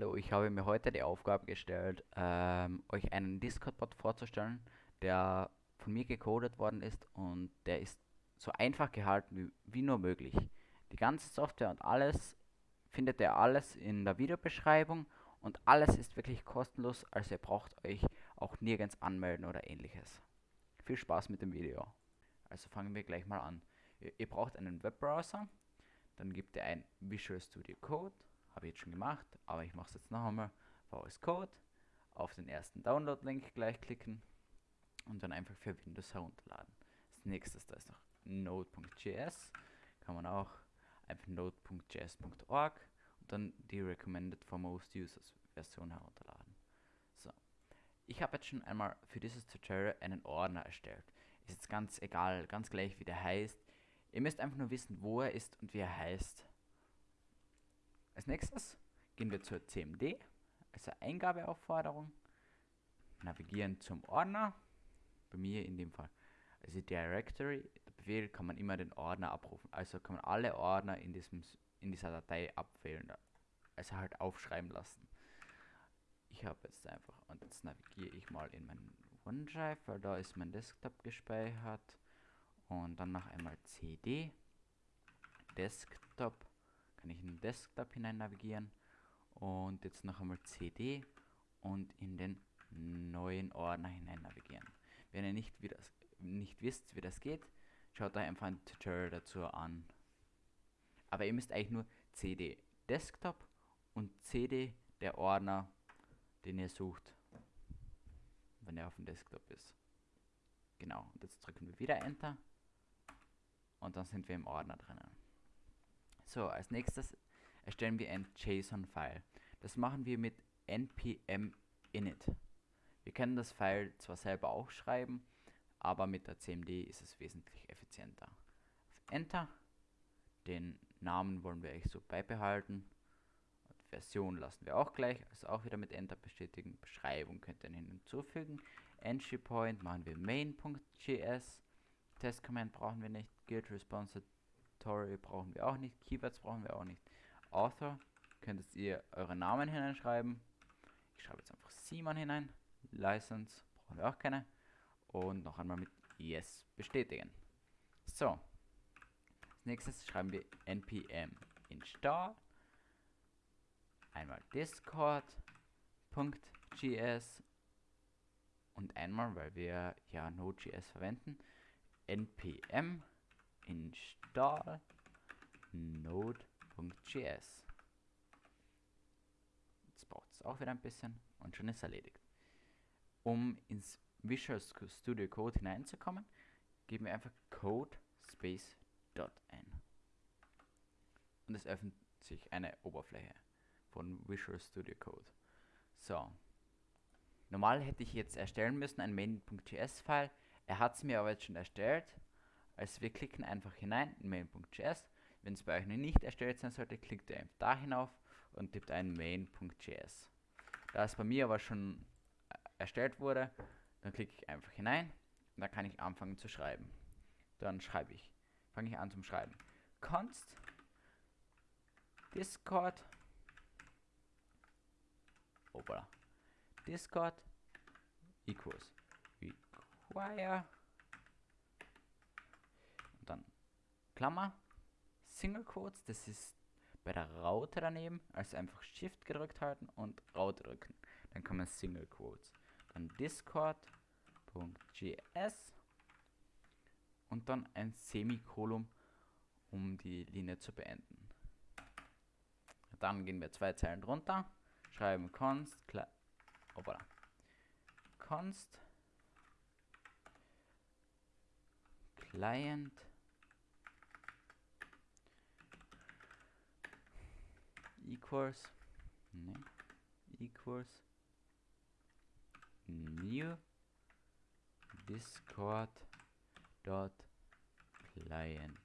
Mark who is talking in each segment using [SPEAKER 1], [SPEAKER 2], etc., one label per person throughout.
[SPEAKER 1] Hallo, ich habe mir heute die Aufgabe gestellt, ähm, euch einen Discord-Bot vorzustellen, der von mir gecodet worden ist und der ist so einfach gehalten wie, wie nur möglich. Die ganze Software und alles findet ihr alles in der Videobeschreibung und alles ist wirklich kostenlos, also ihr braucht euch auch nirgends anmelden oder ähnliches. Viel Spaß mit dem Video. Also fangen wir gleich mal an. Ihr, ihr braucht einen Webbrowser, dann gebt ihr ein Visual Studio Code habe ich jetzt schon gemacht, aber ich mache es jetzt noch einmal. VS Code, auf den ersten Download-Link gleich klicken und dann einfach für Windows herunterladen. Als nächstes, da ist noch Node.js, kann man auch einfach node.js.org und dann die Recommended for Most Users Version herunterladen. So, ich habe jetzt schon einmal für dieses Tutorial einen Ordner erstellt. Ist jetzt ganz egal, ganz gleich wie der heißt. Ihr müsst einfach nur wissen, wo er ist und wie er heißt. Als nächstes gehen wir zur CMD, also Eingabeaufforderung, navigieren zum Ordner, bei mir in dem Fall also Directory, der Befehl kann man immer den Ordner abrufen, also kann man alle Ordner in, diesem, in dieser Datei abwählen, also halt aufschreiben lassen. Ich habe jetzt einfach, und jetzt navigiere ich mal in meinen OneDrive, weil da ist mein Desktop gespeichert. Und dann noch einmal CD, Desktop, kann ich in den Desktop hinein navigieren und jetzt noch einmal CD und in den neuen Ordner hinein navigieren. Wenn ihr nicht, wie das, nicht wisst, wie das geht, schaut euch einfach ein Tutorial dazu an. Aber ihr müsst eigentlich nur CD Desktop und CD der Ordner, den ihr sucht, wenn er auf dem Desktop ist. Genau, und jetzt drücken wir wieder Enter und dann sind wir im Ordner drinnen. So, als nächstes erstellen wir ein JSON-File. Das machen wir mit npm init. Wir können das File zwar selber auch schreiben, aber mit der CMD ist es wesentlich effizienter. Auf Enter. Den Namen wollen wir eigentlich so beibehalten. Version lassen wir auch gleich, also auch wieder mit Enter bestätigen. Beschreibung könnt ihr hinzufügen. Entry Point machen wir main.js. Test Command brauchen wir nicht. Guild Response Tutorial brauchen wir auch nicht. Keywords brauchen wir auch nicht. Author könntet ihr euren Namen hineinschreiben. Ich schreibe jetzt einfach Simon hinein. License brauchen wir auch keine. Und noch einmal mit Yes bestätigen. So. Als nächstes schreiben wir npm install. Einmal discord.js und einmal, weil wir ja Node.js verwenden, npm install node.js. Jetzt braucht es auch wieder ein bisschen und schon ist erledigt. Um ins Visual Studio Code hineinzukommen, geben wir einfach code space dot ein. Und es öffnet sich eine Oberfläche von Visual Studio Code. So. Normal hätte ich jetzt erstellen müssen ein main.js-File. Er hat es mir aber jetzt schon erstellt. Also wir klicken einfach hinein in main.js. Wenn es bei euch noch nicht erstellt sein sollte, klickt ihr einfach da hinauf und tippt ein main.js. Da es bei mir aber schon äh, erstellt wurde, dann klicke ich einfach hinein und dann kann ich anfangen zu schreiben. Dann schreibe ich, fange ich an zum Schreiben. const discord Opala. Discord equals require Klammer, Single Quotes, das ist bei der Raute daneben, also einfach Shift gedrückt halten und Raute drücken. Dann kommen Single Quotes. Dann Discord.js und dann ein Semikolon, um die Linie zu beenden. Dann gehen wir zwei Zeilen drunter, schreiben const, voilà. const client equals nee, equals new discord dot client.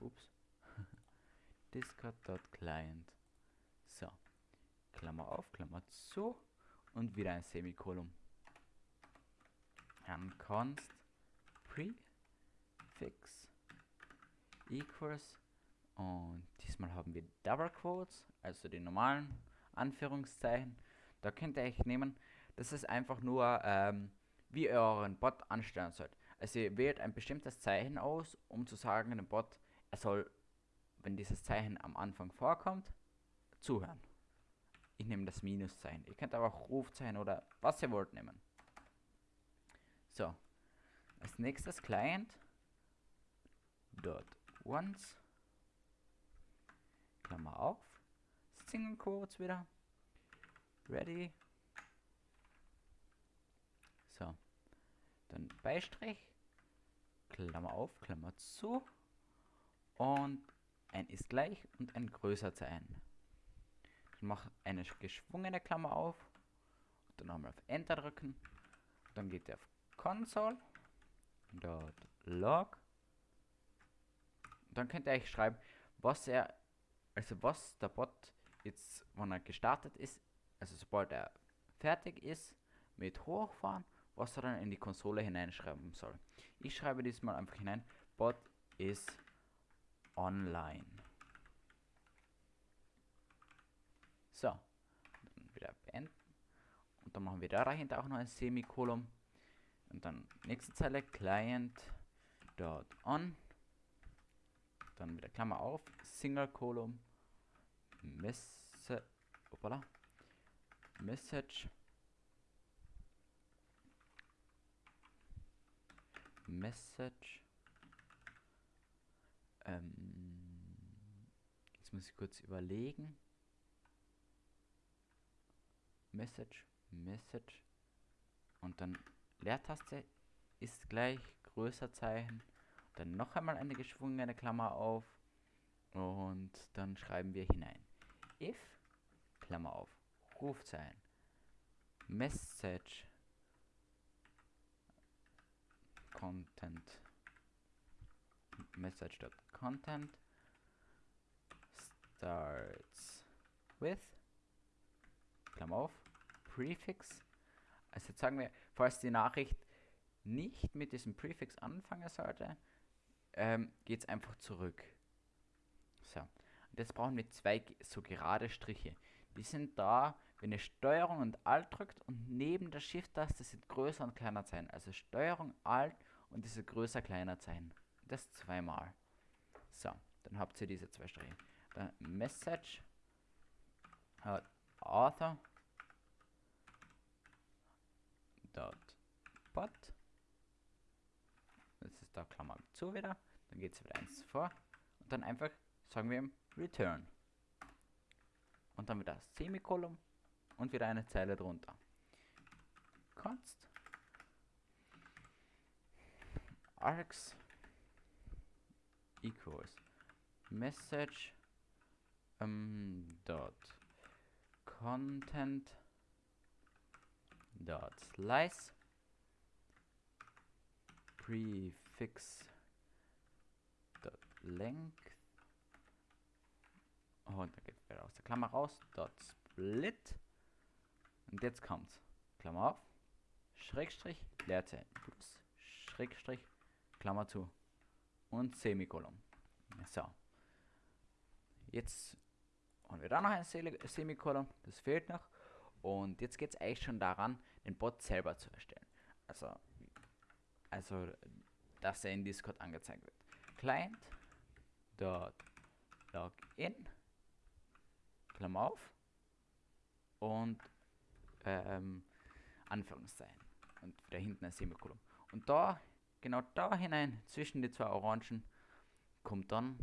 [SPEAKER 1] Dot client. So. Klammer auf Klammer zu. Und wieder ein Semikolon. Dann const prefix equals und diesmal haben wir Double Quotes, also die normalen Anführungszeichen. Da könnt ihr euch nehmen, das ist einfach nur, ähm, wie ihr euren Bot anstellen sollt. Also ihr wählt ein bestimmtes Zeichen aus, um zu sagen dem Bot, er soll, wenn dieses Zeichen am Anfang vorkommt, zuhören. Ich nehme das Minuszeichen. Ihr könnt aber auch Rufzeichen oder was ihr wollt nehmen. So. Als nächstes Client. Dot once. Klammer auf. Single Quotes wieder. Ready. So. Dann Beistrich. Klammer auf, Klammer zu. Und ein ist gleich und ein größer Zeichen. Dann mach eine geschwungene Klammer auf. Dann nochmal auf Enter drücken. Dann geht der auf Console. Log. Dann könnt ihr euch schreiben, was er, also was der Bot jetzt, wenn er gestartet ist, also sobald er fertig ist mit Hochfahren, was er dann in die Konsole hineinschreiben soll. Ich schreibe diesmal einfach hinein, Bot ist online. So, dann wieder beenden. Und dann machen wir da dahinter auch noch ein Semikolon. Und dann nächste Zeile, Client dot on. Dann wieder Klammer auf, Single Column, Message, opala, Message, Message, ähm, jetzt muss ich kurz überlegen. Message, Message und dann Leertaste ist gleich größer Zeichen. Dann noch einmal eine geschwungene Klammer auf und dann schreiben wir hinein. If, Klammer auf, Rufzeichen, Message, Content, Message.content starts with, Klammer auf, Prefix, also jetzt sagen wir, falls die Nachricht nicht mit diesem Prefix anfangen sollte, ähm, geht es einfach zurück. So, und jetzt brauchen wir zwei so gerade Striche. Die sind da, wenn ihr Steuerung und Alt drückt und neben der Shift-Taste sind größer und kleiner Zeichen. Also Steuerung, Alt und diese größer, kleiner Zeichen. Das zweimal. So, dann habt ihr diese zwei Striche. Dann Message, Author, dot bot. Das ist da Klammer zu wieder. Dann geht es wieder eins vor. Und dann einfach sagen wir ihm return. Und dann wieder Semikolon und wieder eine Zeile drunter. Const args equals message um, dot content dot slice. Prefix. Dot length. Und dann geht wieder aus der Klammer raus. Dot split. Und jetzt kommt's. Klammer auf. Schrägstrich Leerzeichen. Plus Schrägstrich Klammer zu. Und Semikolon. So. Jetzt haben wir da noch ein Semikolon. Das fehlt noch und jetzt geht es eigentlich schon daran, den Bot selber zu erstellen. Also, also dass er in Discord angezeigt wird. Client dot login Klammer auf und ähm, Anführungszeichen und wieder hinten ein Semikolon. Und da, genau da hinein, zwischen die zwei Orangen, kommt dann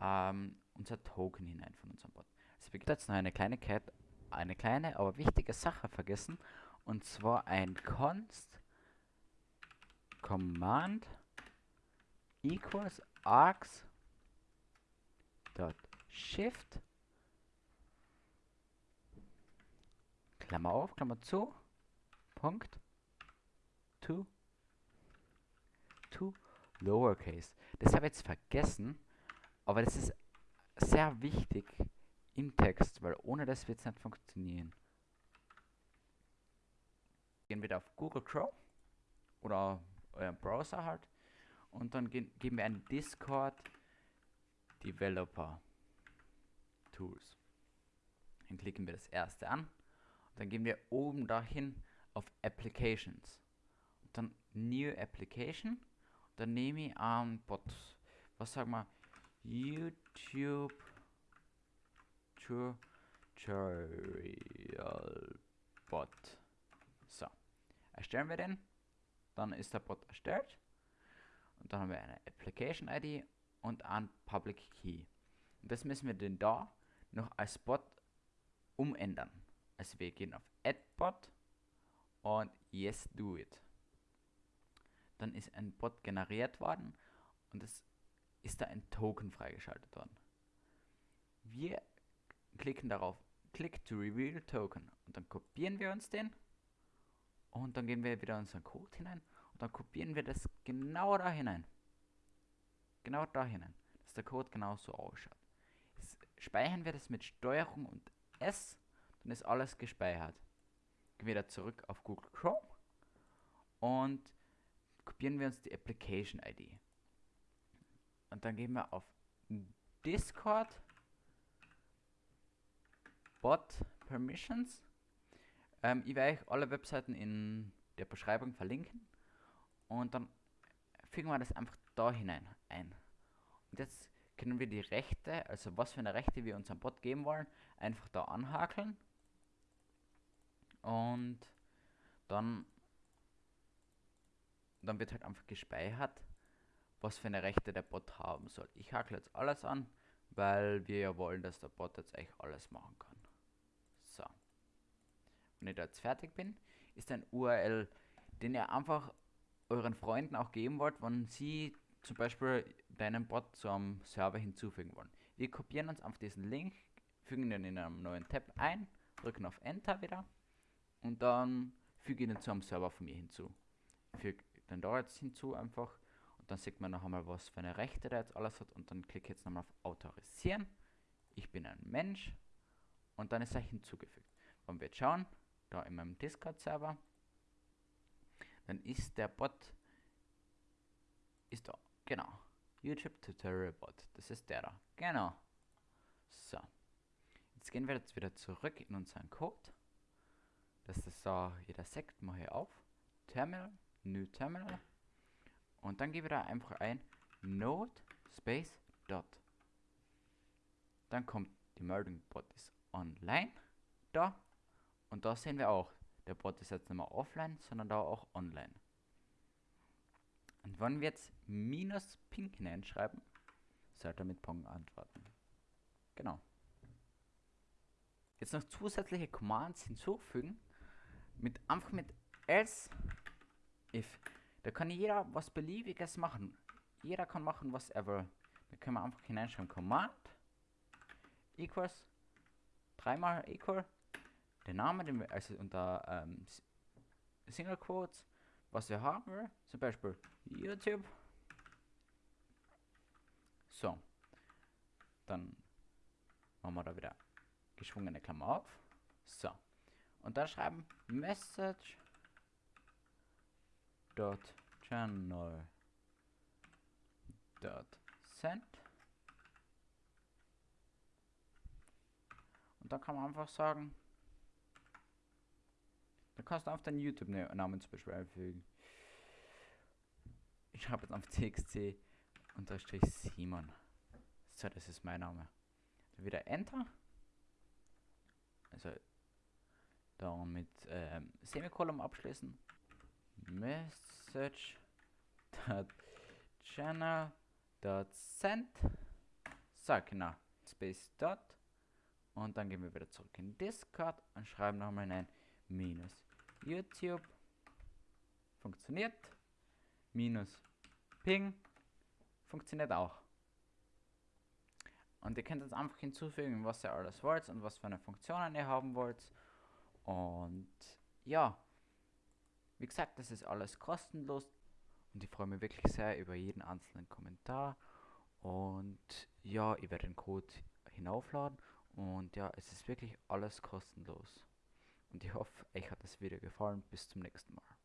[SPEAKER 1] ähm, unser Token hinein von unserem Bot. Es gibt jetzt noch eine Kleinigkeit, eine kleine, aber wichtige Sache vergessen. Und zwar ein const command equals args dot shift Klammer auf, Klammer zu, Punkt, to, to lowercase. Das habe ich jetzt vergessen, aber das ist sehr wichtig, im Text, weil ohne das wird es nicht funktionieren. Gehen wir auf Google Chrome oder euren Browser halt und dann gehen, geben wir einen Discord Developer Tools. Dann klicken wir das erste an. Und dann gehen wir oben dahin auf Applications. Und dann New Application. Dann nehme ich an Bot. Was sagen wir? YouTube Tutorial Bot. So. Erstellen wir den. Dann ist der Bot erstellt. Und dann haben wir eine Application ID und ein Public Key. Und das müssen wir denn da noch als Bot umändern. Also wir gehen auf Add Bot und Yes Do It. Dann ist ein Bot generiert worden und es ist da ein Token freigeschaltet worden. Wir klicken darauf, Click to Reveal Token und dann kopieren wir uns den und dann gehen wir wieder unseren Code hinein und dann kopieren wir das genau da hinein. Genau da hinein, dass der Code genauso ausschaut. Jetzt speichern wir das mit Steuerung und S, dann ist alles gespeichert. Gehen wir wieder zurück auf Google Chrome und kopieren wir uns die Application ID. Und dann gehen wir auf Discord Bot Permissions. Ähm, ich werde euch alle Webseiten in der Beschreibung verlinken. Und dann fügen wir das einfach da hinein ein. Und jetzt können wir die Rechte, also was für eine Rechte wir unserem Bot geben wollen, einfach da anhakeln. Und dann, dann wird halt einfach gespeichert, was für eine Rechte der Bot haben soll. Ich hakle jetzt alles an, weil wir ja wollen, dass der Bot jetzt eigentlich alles machen kann. Wenn ich da jetzt fertig bin, ist ein URL, den ihr einfach euren Freunden auch geben wollt, wenn sie zum Beispiel deinen Bot zu einem Server hinzufügen wollen. Wir kopieren uns auf diesen Link, fügen den in einem neuen Tab ein, drücken auf Enter wieder und dann füge ich den zu einem Server von mir hinzu. Füge den da jetzt hinzu einfach und dann sieht man noch einmal, was für eine Rechte der jetzt alles hat und dann klicke ich jetzt nochmal auf Autorisieren. Ich bin ein Mensch und dann ist er hinzugefügt. Wenn wir jetzt schauen, da in meinem Discord-Server, dann ist der Bot, ist da, genau, YouTube Tutorial Bot, das ist der da, genau. So, jetzt gehen wir jetzt wieder zurück in unseren Code, das da jeder Sekt mache ich auf, Terminal, New Terminal, und dann gebe ich da einfach ein Node Space Dot. Dann kommt die Meldung Bot ist online da und da sehen wir auch, der Bot ist jetzt nicht mehr offline, sondern da auch online. Und wenn wir jetzt minus pink hineinschreiben, sollte er mit Pong antworten. Genau. Jetzt noch zusätzliche Commands hinzufügen, mit einfach mit else if. Da kann jeder was beliebiges machen. Jeder kann machen, was er will. Da können wir einfach hineinschreiben Command equals dreimal equal der Name, den wir also unter ähm, Single Quotes, was wir haben zum Beispiel YouTube. So, dann machen wir da wieder geschwungene Klammer auf. So, und dann schreiben Message dot channel dot send und dann kann man einfach sagen da kannst du auf deinen YouTube-Namen zum Beispiel einfügen. Ich schreibe jetzt auf TXC unterstrich Simon. So, das ist mein Name. Dann wieder Enter. Also dann mit ähm, Semikolon abschließen. Message channel send. So, genau. Space dot. Und dann gehen wir wieder zurück in Discord und schreiben nochmal ein minus YouTube funktioniert. Minus Ping funktioniert auch. Und ihr könnt jetzt einfach hinzufügen, was ihr alles wollt und was für eine Funktionen ihr haben wollt. Und ja, wie gesagt, das ist alles kostenlos. Und ich freue mich wirklich sehr über jeden einzelnen Kommentar. Und ja, ich werde den Code hinaufladen. Und ja, es ist wirklich alles kostenlos. Und ich hoffe, euch hat das Video gefallen. Bis zum nächsten Mal.